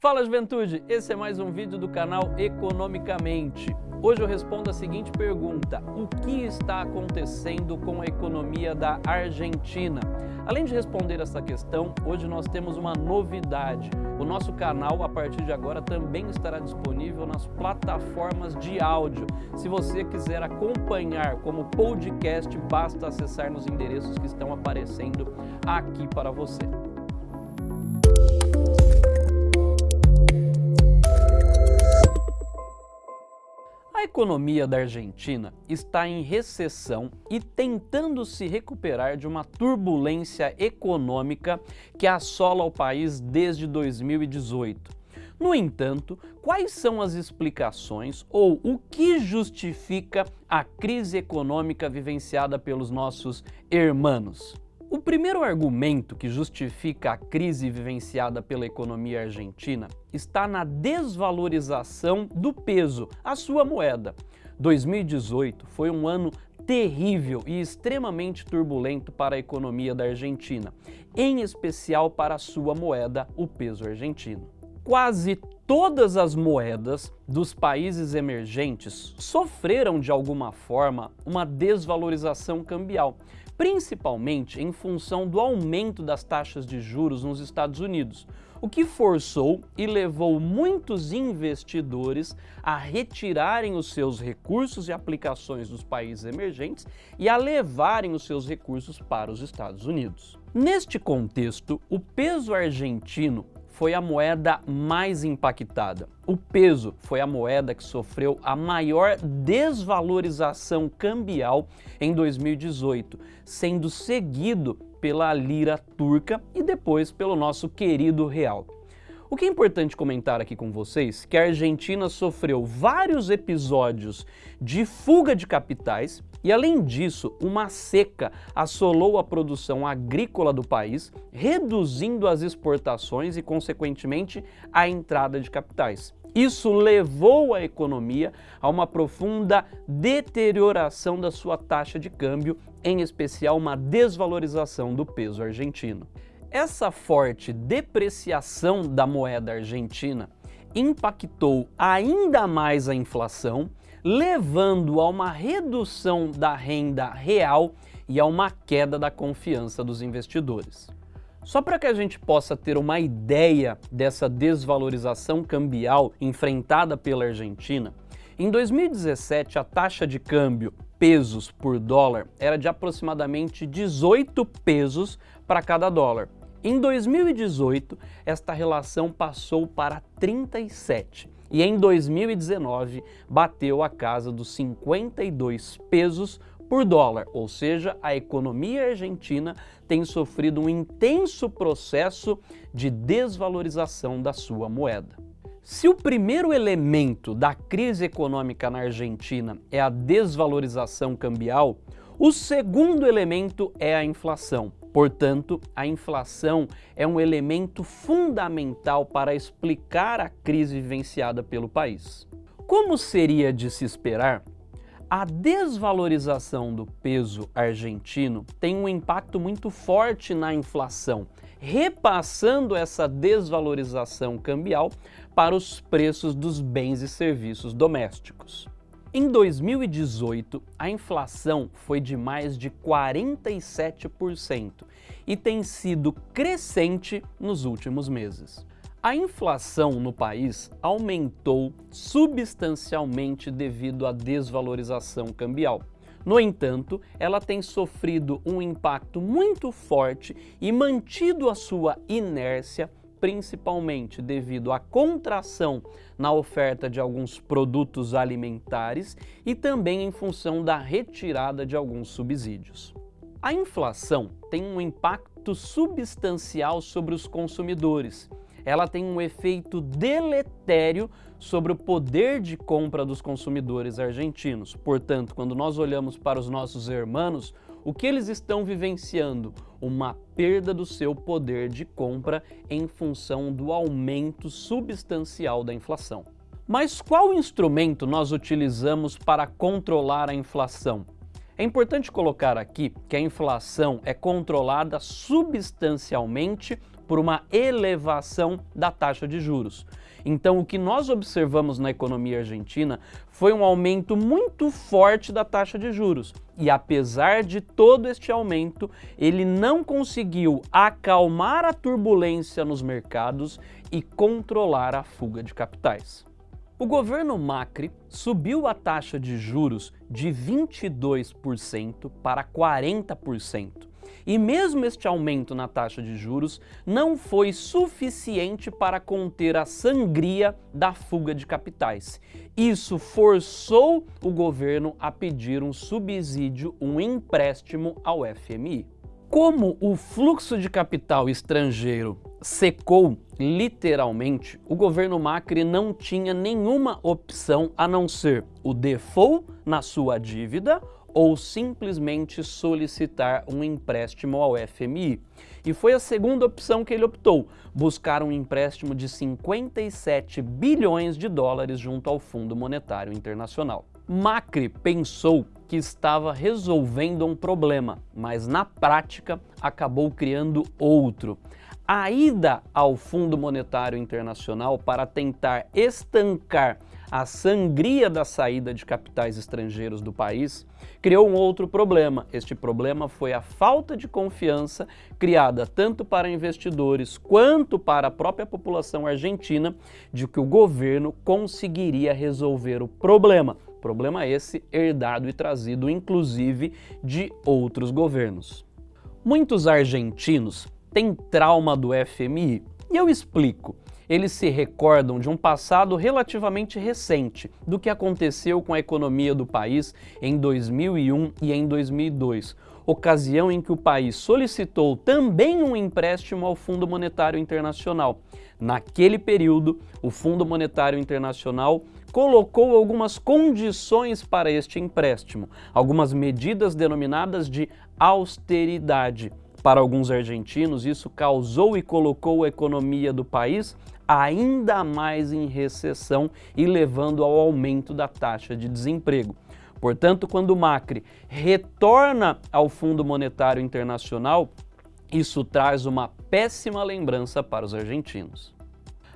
Fala juventude, esse é mais um vídeo do canal Economicamente. Hoje eu respondo a seguinte pergunta, o que está acontecendo com a economia da Argentina? Além de responder essa questão, hoje nós temos uma novidade. O nosso canal, a partir de agora, também estará disponível nas plataformas de áudio. Se você quiser acompanhar como podcast, basta acessar nos endereços que estão aparecendo aqui para você. Economia da Argentina está em recessão e tentando se recuperar de uma turbulência econômica que assola o país desde 2018. No entanto, quais são as explicações ou o que justifica a crise econômica vivenciada pelos nossos hermanos? O primeiro argumento que justifica a crise vivenciada pela economia argentina está na desvalorização do peso, a sua moeda. 2018 foi um ano terrível e extremamente turbulento para a economia da Argentina, em especial para a sua moeda, o peso argentino. Quase todas as moedas dos países emergentes sofreram de alguma forma uma desvalorização cambial, principalmente em função do aumento das taxas de juros nos Estados Unidos, o que forçou e levou muitos investidores a retirarem os seus recursos e aplicações dos países emergentes e a levarem os seus recursos para os Estados Unidos. Neste contexto, o peso argentino foi a moeda mais impactada. O peso foi a moeda que sofreu a maior desvalorização cambial em 2018, sendo seguido pela lira turca e depois pelo nosso querido real. O que é importante comentar aqui com vocês é que a Argentina sofreu vários episódios de fuga de capitais e, além disso, uma seca assolou a produção agrícola do país, reduzindo as exportações e, consequentemente, a entrada de capitais. Isso levou a economia a uma profunda deterioração da sua taxa de câmbio, em especial uma desvalorização do peso argentino. Essa forte depreciação da moeda argentina impactou ainda mais a inflação, levando a uma redução da renda real e a uma queda da confiança dos investidores. Só para que a gente possa ter uma ideia dessa desvalorização cambial enfrentada pela Argentina, em 2017 a taxa de câmbio pesos por dólar era de aproximadamente 18 pesos para cada dólar. Em 2018, esta relação passou para 37 e em 2019 bateu a casa dos 52 pesos por dólar, ou seja, a economia argentina tem sofrido um intenso processo de desvalorização da sua moeda. Se o primeiro elemento da crise econômica na Argentina é a desvalorização cambial, o segundo elemento é a inflação. Portanto, a inflação é um elemento fundamental para explicar a crise vivenciada pelo país. Como seria de se esperar, a desvalorização do peso argentino tem um impacto muito forte na inflação, repassando essa desvalorização cambial para os preços dos bens e serviços domésticos. Em 2018, a inflação foi de mais de 47% e tem sido crescente nos últimos meses. A inflação no país aumentou substancialmente devido à desvalorização cambial. No entanto, ela tem sofrido um impacto muito forte e mantido a sua inércia principalmente devido à contração na oferta de alguns produtos alimentares e também em função da retirada de alguns subsídios. A inflação tem um impacto substancial sobre os consumidores. Ela tem um efeito deletério sobre o poder de compra dos consumidores argentinos. Portanto, quando nós olhamos para os nossos irmãos, o que eles estão vivenciando? Uma perda do seu poder de compra em função do aumento substancial da inflação. Mas qual instrumento nós utilizamos para controlar a inflação? É importante colocar aqui que a inflação é controlada substancialmente por uma elevação da taxa de juros. Então, o que nós observamos na economia argentina foi um aumento muito forte da taxa de juros. E apesar de todo este aumento, ele não conseguiu acalmar a turbulência nos mercados e controlar a fuga de capitais. O governo Macri subiu a taxa de juros de 22% para 40%. E mesmo este aumento na taxa de juros não foi suficiente para conter a sangria da fuga de capitais. Isso forçou o governo a pedir um subsídio, um empréstimo ao FMI. Como o fluxo de capital estrangeiro secou literalmente, o governo Macri não tinha nenhuma opção a não ser o default na sua dívida ou simplesmente solicitar um empréstimo ao FMI. E foi a segunda opção que ele optou, buscar um empréstimo de 57 bilhões de dólares junto ao Fundo Monetário Internacional. Macri pensou que estava resolvendo um problema, mas na prática acabou criando outro. A ida ao Fundo Monetário Internacional para tentar estancar a sangria da saída de capitais estrangeiros do país criou um outro problema. Este problema foi a falta de confiança criada tanto para investidores quanto para a própria população argentina de que o governo conseguiria resolver o problema. Problema esse herdado e trazido inclusive de outros governos. Muitos argentinos têm trauma do FMI e eu explico eles se recordam de um passado relativamente recente, do que aconteceu com a economia do país em 2001 e em 2002, ocasião em que o país solicitou também um empréstimo ao Fundo Monetário Internacional. Naquele período, o Fundo Monetário Internacional colocou algumas condições para este empréstimo, algumas medidas denominadas de austeridade. Para alguns argentinos, isso causou e colocou a economia do país ainda mais em recessão e levando ao aumento da taxa de desemprego. Portanto, quando o Macri retorna ao Fundo Monetário Internacional, isso traz uma péssima lembrança para os argentinos.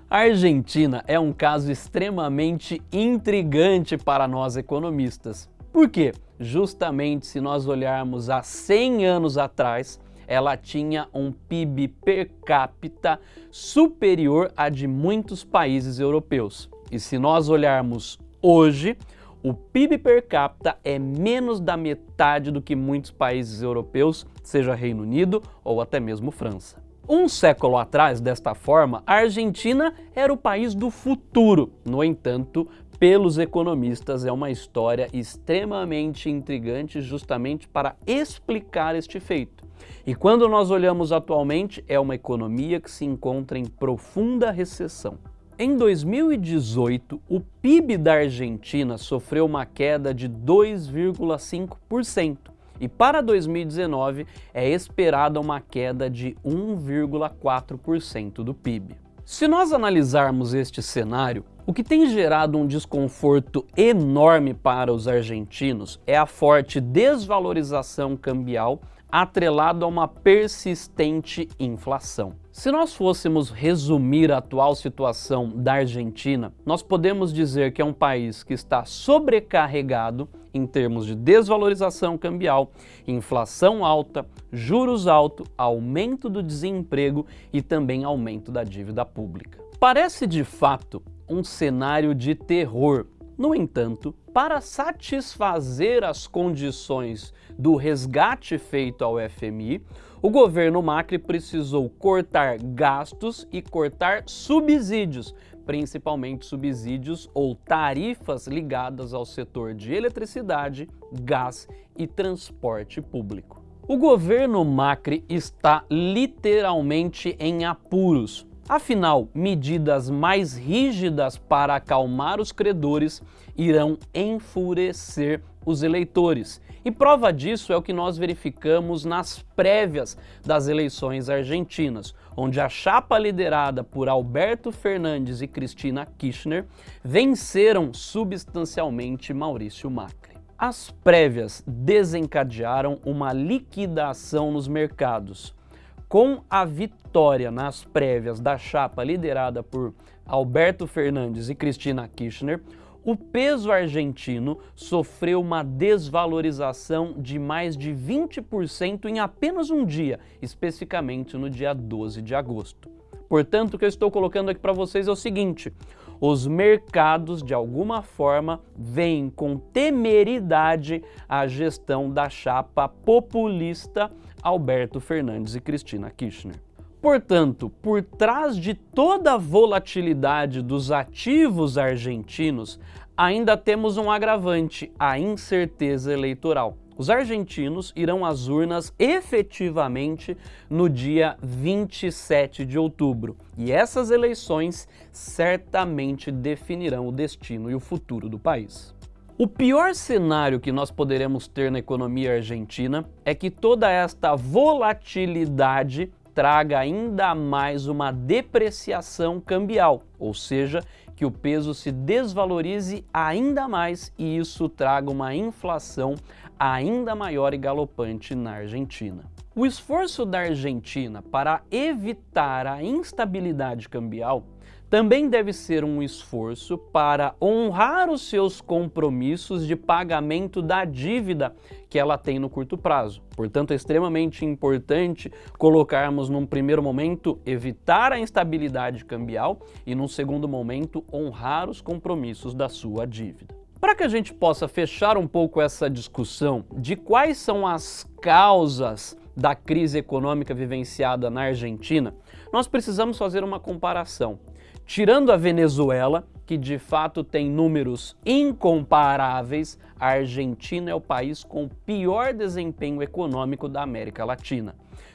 A Argentina é um caso extremamente intrigante para nós economistas. Por quê? Justamente se nós olharmos há 100 anos atrás, ela tinha um PIB per capita superior a de muitos países europeus. E se nós olharmos hoje, o PIB per capita é menos da metade do que muitos países europeus, seja Reino Unido ou até mesmo França. Um século atrás, desta forma, a Argentina era o país do futuro. No entanto, pelos economistas, é uma história extremamente intrigante justamente para explicar este feito. E quando nós olhamos atualmente, é uma economia que se encontra em profunda recessão. Em 2018, o PIB da Argentina sofreu uma queda de 2,5% e para 2019 é esperada uma queda de 1,4% do PIB. Se nós analisarmos este cenário, o que tem gerado um desconforto enorme para os argentinos é a forte desvalorização cambial atrelado a uma persistente inflação. Se nós fôssemos resumir a atual situação da Argentina, nós podemos dizer que é um país que está sobrecarregado em termos de desvalorização cambial, inflação alta, juros altos, aumento do desemprego e também aumento da dívida pública. Parece de fato um cenário de terror no entanto, para satisfazer as condições do resgate feito ao FMI, o governo Macri precisou cortar gastos e cortar subsídios, principalmente subsídios ou tarifas ligadas ao setor de eletricidade, gás e transporte público. O governo Macri está literalmente em apuros, Afinal, medidas mais rígidas para acalmar os credores irão enfurecer os eleitores. E prova disso é o que nós verificamos nas prévias das eleições argentinas, onde a chapa liderada por Alberto Fernandes e Cristina Kirchner venceram substancialmente Maurício Macri. As prévias desencadearam uma liquidação nos mercados, Com a vitória nas prévias da chapa liderada por Alberto Fernandes e Cristina Kirchner, o peso argentino sofreu uma desvalorização de mais de 20% em apenas um dia, especificamente no dia 12 de agosto. Portanto, o que eu estou colocando aqui para vocês é o seguinte, os mercados, de alguma forma, veem com temeridade a gestão da chapa populista Alberto Fernandes e Cristina Kirchner. Portanto, por trás de toda a volatilidade dos ativos argentinos, ainda temos um agravante, a incerteza eleitoral. Os argentinos irão às urnas efetivamente no dia 27 de outubro e essas eleições certamente definirão o destino e o futuro do país. O pior cenário que nós poderemos ter na economia argentina é que toda esta volatilidade traga ainda mais uma depreciação cambial, ou seja, que o peso se desvalorize ainda mais e isso traga uma inflação ainda maior e galopante na Argentina. O esforço da Argentina para evitar a instabilidade cambial também deve ser um esforço para honrar os seus compromissos de pagamento da dívida que ela tem no curto prazo. Portanto, é extremamente importante colocarmos num primeiro momento evitar a instabilidade cambial e num segundo momento honrar os compromissos da sua dívida. Para que a gente possa fechar um pouco essa discussão de quais são as causas da crise econômica vivenciada na Argentina, nós precisamos fazer uma comparação Tirando a Venezuela, que de fato tem números incomparáveis, a Argentina é o país com o pior desempenho econômico da América Latina.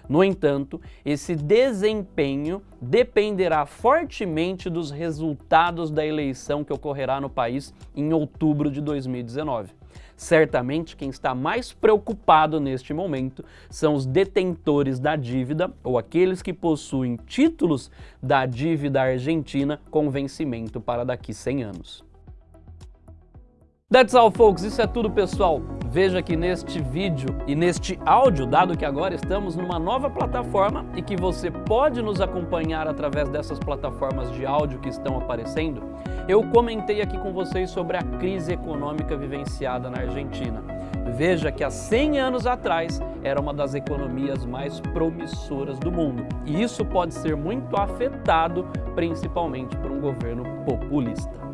No entanto, esse desempenho dependerá fortemente dos resultados da eleição que ocorrerá no país em outubro de 2019. Certamente quem está mais preocupado neste momento são os detentores da dívida ou aqueles que possuem títulos da dívida argentina com vencimento para daqui 100 anos. That's all, folks. Isso é tudo, pessoal. Veja que neste vídeo e neste áudio, dado que agora estamos numa nova plataforma e que você pode nos acompanhar através dessas plataformas de áudio que estão aparecendo, eu comentei aqui com vocês sobre a crise econômica vivenciada na Argentina. Veja que há 100 anos atrás era uma das economias mais promissoras do mundo. E isso pode ser muito afetado, principalmente por um governo populista.